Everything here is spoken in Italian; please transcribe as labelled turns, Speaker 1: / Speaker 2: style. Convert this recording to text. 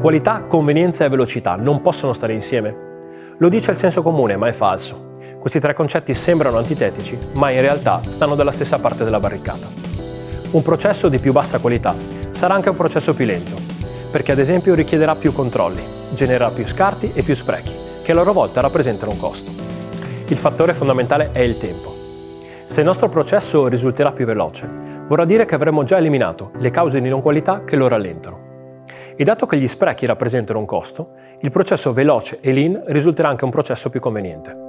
Speaker 1: Qualità, convenienza e velocità non possono stare insieme? Lo dice il senso comune, ma è falso. Questi tre concetti sembrano antitetici, ma in realtà stanno dalla stessa parte della barricata. Un processo di più bassa qualità sarà anche un processo più lento, perché ad esempio richiederà più controlli, genererà più scarti e più sprechi, che a loro volta rappresentano un costo. Il fattore fondamentale è il tempo. Se il nostro processo risulterà più veloce, vorrà dire che avremo già eliminato le cause di non qualità che lo rallentano. E dato che gli sprechi rappresentano un costo, il processo veloce e lean risulterà anche un processo più conveniente.